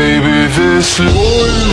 baby, this loyal